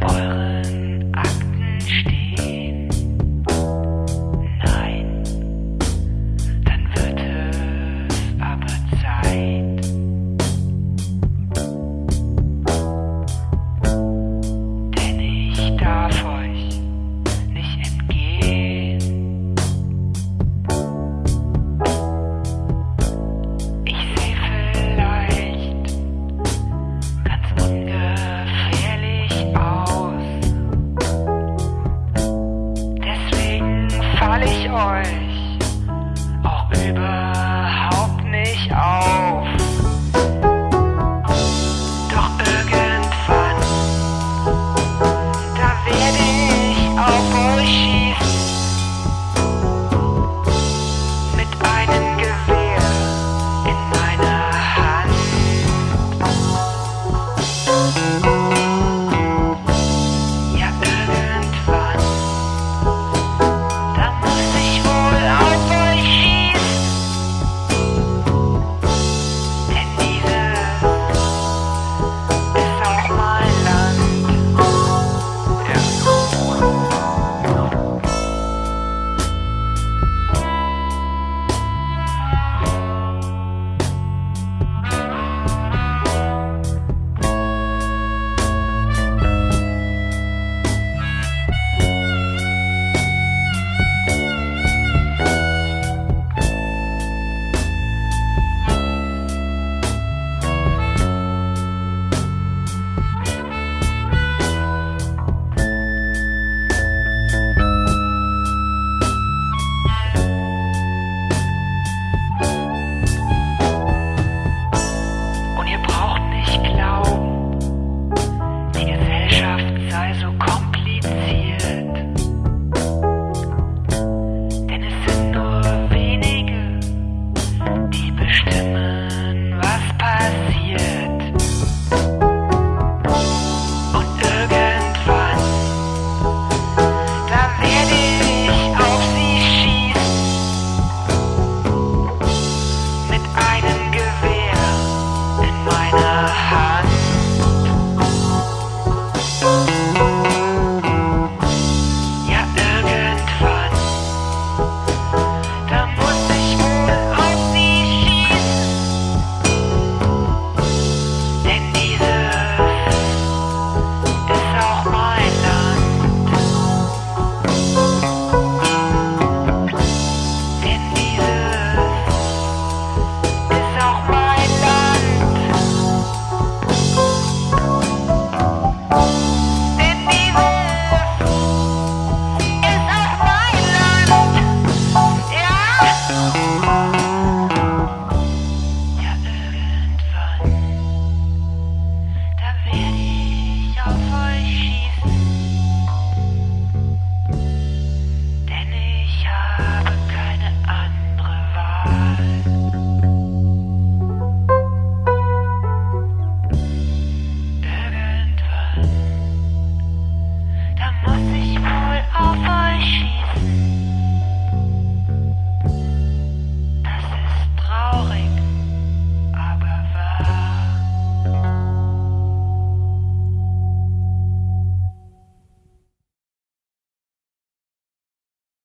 Bye. boy.